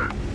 him.